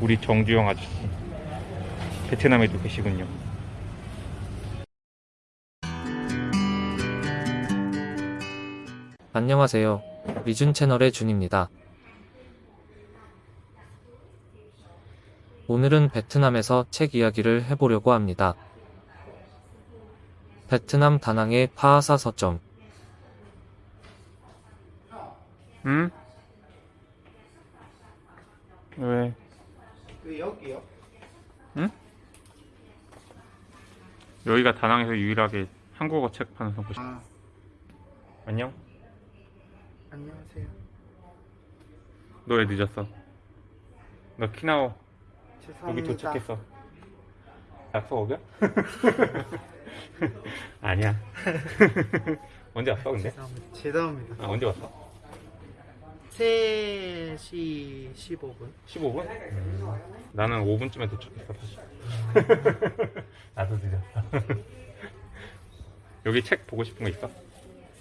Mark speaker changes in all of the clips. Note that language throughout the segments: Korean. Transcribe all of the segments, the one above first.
Speaker 1: 우리 정주영 아저씨 베트남에도 계시군요
Speaker 2: 안녕하세요. 리준 채널의 준입니다. 오늘은 베트남에서 책 이야기를 해보려고 합니다. 베트남 다낭의 파하사 서점.
Speaker 1: 응? 왜?
Speaker 3: 그 여기요?
Speaker 1: 여기가 다낭에서 유일하게 한국어 책 파는 곳이
Speaker 3: 아
Speaker 1: 안녕?
Speaker 3: 안녕하세요.
Speaker 1: 너 왜 늦었어? 너 키나오 여기
Speaker 3: 죄송합니다.
Speaker 1: 도착했어 약속 오겨? 아니야 언제 왔어 근데?
Speaker 3: 죄송합니다. 죄송합니다.
Speaker 1: 아, 언제 왔어?
Speaker 3: 3시 15분.
Speaker 1: 15분? 나는 5분쯤에 도착했어 사실 나도 늦었어 여기 책 보고 싶은 거 있어?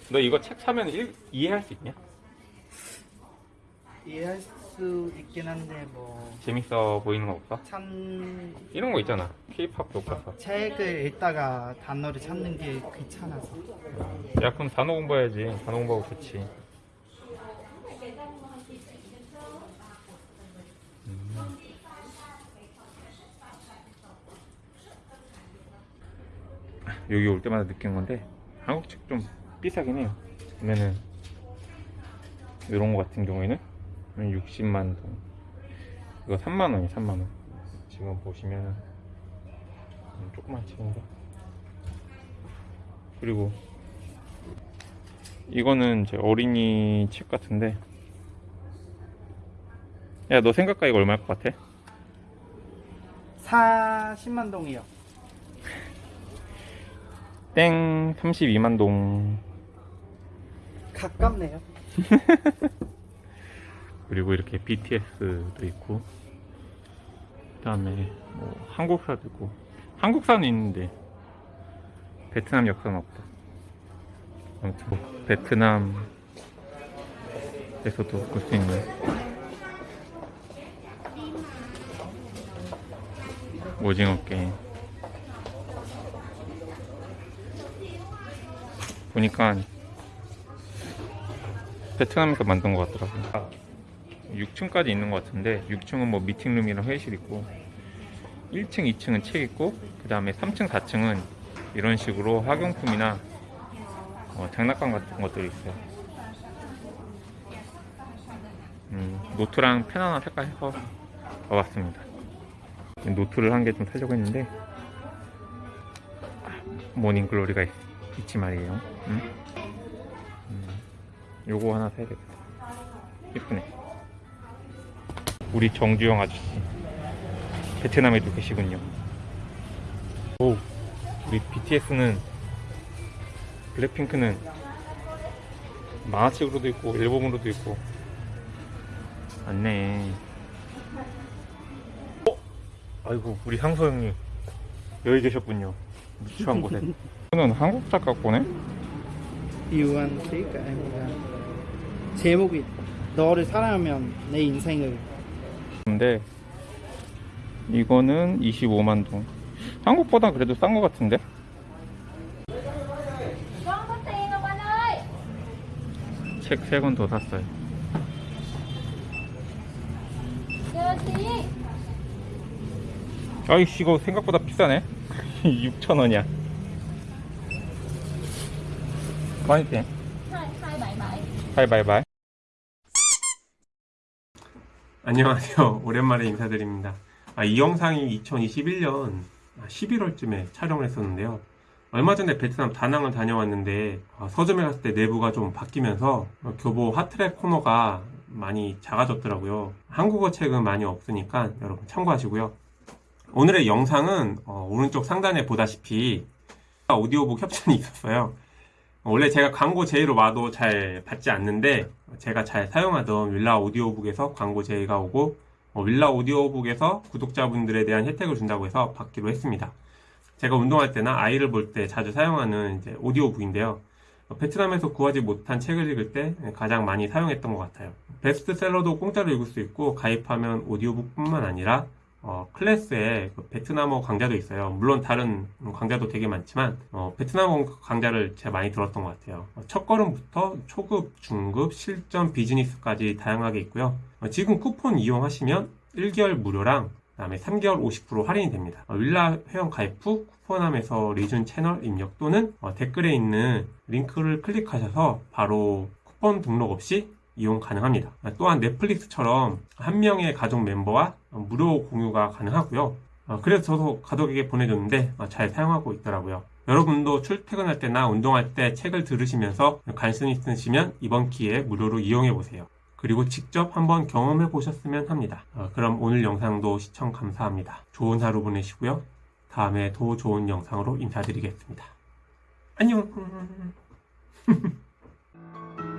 Speaker 1: 너 이거 책 사면 일- 이해할 수 있냐?
Speaker 3: 이해할 수 있긴 한데 뭐
Speaker 1: 재밌어 보이는 거 없어?
Speaker 3: 참...
Speaker 1: 이런 거 있잖아 케이팝 교과서
Speaker 3: 책을 읽다가 단어를 찾는 게 귀찮아서
Speaker 1: 야 그럼 단어 공부해야지 단어 공부하고 좋지 음. 여기 올 때마다 느낀 건데 한국 책 좀 비싸긴 해요. 보면은 이런 거 같은 경우에는 60만 원. 이거 3만 원이 3만 원. 지금 보시면은 음, 조그만 책인데. 그리고 이거는 제 어린이 책 같은데. 야 너 생각과 이거 얼마일 것 같아?
Speaker 3: 40만 동이요.
Speaker 1: 땡 32만 동.
Speaker 3: 가깝네요.
Speaker 1: 그리고 이렇게 BTS도 있고 그 다음에 뭐 한국사도 있고. 한국사는 있는데 베트남 역사는 없다. 아무튼 뭐 베트남에서도 볼 수 있는. 오징어 게임 보니까 베트남에서 만든 것 같더라고요. 6층까지 있는 것 같은데 6층은 뭐 미팅룸이랑 회의실 있고 1층, 2층은 책 있고 그 다음에 3층, 4층은 이런 식으로 학용품이나 어, 장난감 같은 것들이 있어요. 음, 노트랑 펜 하나 살까 해서 와봤습니다. 노트를 한 개 좀 사려고 했는데 아, 모닝글로리가 있, 있지 말이에요. 음? 음, 요거 하나 사야겠다. 예쁘네. 우리 정주영 아저씨. 베트남에도 계시군요. 오 우리 BTS는 블랙핑크는 만화책으로도 있고 앨범으로도 있고. 맞네. 어? 아이고 우리 상서 형님. 여기 계셨군요. 누추한 곳에 저는 한국 작가 거네
Speaker 3: 유한식 아닙니다. 제목이 너를 사랑하면 내 인생을.
Speaker 1: 근데 이거는 25만 동. 한국보다 그래도 싼 것 같은데? 책 3권 더 샀어요. 아이씨 이거 생각보다 비싸네. 6,000원이야
Speaker 4: bảy
Speaker 1: 바이바이바이. 안녕하세요. 오랜만에 인사드립니다. 아, 이 영상이 2021년 11월쯤에 촬영을 했었는데요. 얼마 전에 베트남 다낭을 다녀왔는데 아, 서점에 갔을 때 내부가 좀 바뀌면서 어, 교보 핫트랙 코너가 많이 작아졌더라고요. 한국어 책은 많이 없으니까 여러분 참고하시고요. 오늘의 영상은 어, 오른쪽 상단에 보다시피 오디오북 협찬이 있었어요 원래 제가 광고 제의로 와도 잘 받지 않는데 제가 잘 사용하던 윌라 오디오북에서 광고 제의가 오고 어, 윌라 오디오북에서 구독자분들에 대한 혜택을 준다고 해서 받기로 했습니다. 제가 운동할 때나 아이를 볼 때 자주 사용하는 이제 오디오북인데요.
Speaker 5: 어, 베트남에서 구하지 못한 책을 읽을 때 가장 많이 사용했던 것 같아요. 베스트셀러도 공짜로 읽을 수 있고 가입하면 오디오북뿐만 아니라 어, 클래스에 그 베트남어 강좌도 있어요. 물론 다른 강좌도 되게 많지만 어, 베트남어 강좌를 제가 많이 들었던 것 같아요. 어, 첫 걸음부터 초급, 중급, 실전, 비즈니스까지 다양하게 있고요. 어, 지금 쿠폰 이용하시면 1개월 무료랑 그 다음에 3개월 50% 할인이 됩니다. 어, 윌라 회원 가입 후 쿠폰함에서 리준 채널 입력 또는 어, 댓글에 있는 링크를 클릭하셔서 바로 쿠폰 등록 없이 이용 가능합니다. 아, 또한 넷플릭스처럼 한 명의 가족 멤버와 무료 공유가 가능하고요. 어, 그래서 저도 가족에게 보내줬는데 어, 잘 사용하고 있더라고요. 여러분도 출퇴근할 때나 운동할 때 책을 들으시면서 관심 있으시면 이번 기회에 무료로 이용해 보세요. 그리고 직접 한번 경험해 보셨으면 합니다. 어, 그럼 오늘 영상도 시청 감사합니다. 좋은 하루 보내시고요. 다음에 더 좋은 영상으로 인사드리겠습니다. 안녕!